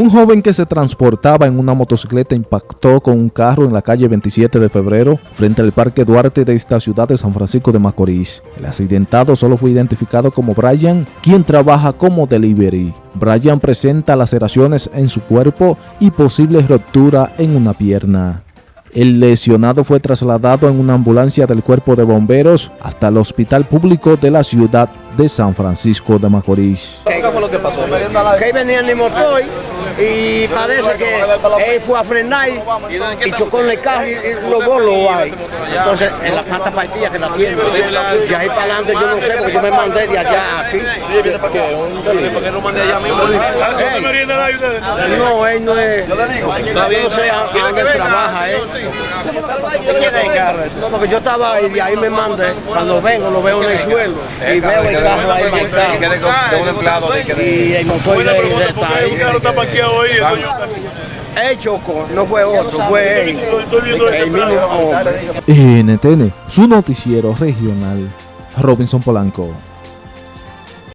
Un joven que se transportaba en una motocicleta impactó con un carro en la calle 27 de febrero frente al Parque Duarte de esta ciudad de San Francisco de Macorís. El accidentado solo fue identificado como Brian, quien trabaja como delivery. Brian presenta laceraciones en su cuerpo y posible ruptura en una pierna. El lesionado fue trasladado en una ambulancia del cuerpo de bomberos hasta el hospital público de la ciudad de San Francisco de Macorís. ¿Qué fue lo que pasó? Y parece que él fue a frenar y chocó en el carro y los bolos ahí. Entonces, en la pata partida que la tiene. De ahí para adelante yo no sé, porque yo me mandé de allá aquí. ¿Por qué no mandé allá mismo? No, él no es. Todavía no sé a dónde trabaja. No, porque yo estaba ahí y ahí me mandé. Cuando vengo, lo veo en el suelo y veo el carro ahí marcado. Y el motor de está ahí. Él chocó, no fue otro, fue él. El mismo hombre. NTN, su noticiero regional, Robinson Polanco.